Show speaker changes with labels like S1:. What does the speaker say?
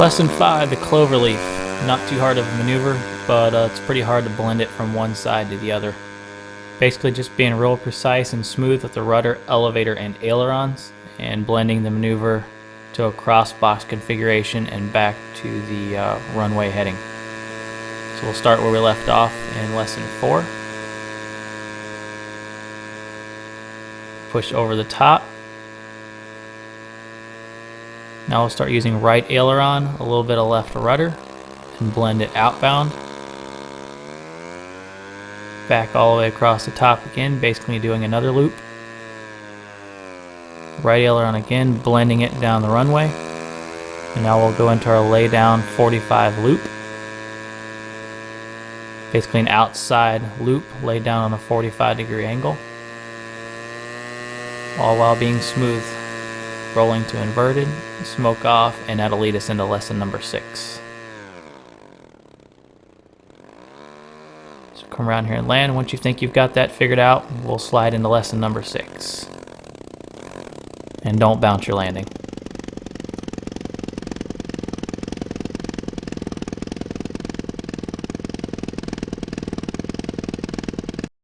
S1: Lesson 5, the cloverleaf. Not too hard of a maneuver, but uh, it's pretty hard to blend it from one side to the other. Basically just being real precise and smooth with the rudder, elevator, and ailerons, and blending the maneuver to a cross box configuration and back to the uh, runway heading. So we'll start where we left off in lesson 4. Push over the top now we'll start using right aileron, a little bit of left rudder, and blend it outbound. Back all the way across the top again, basically doing another loop. Right aileron again, blending it down the runway. And now we'll go into our lay down 45 loop. Basically an outside loop laid down on a 45 degree angle. All while being smooth rolling to inverted, smoke off, and that'll lead us into lesson number six. So come around here and land. Once you think you've got that figured out, we'll slide into lesson number six. And don't bounce your landing.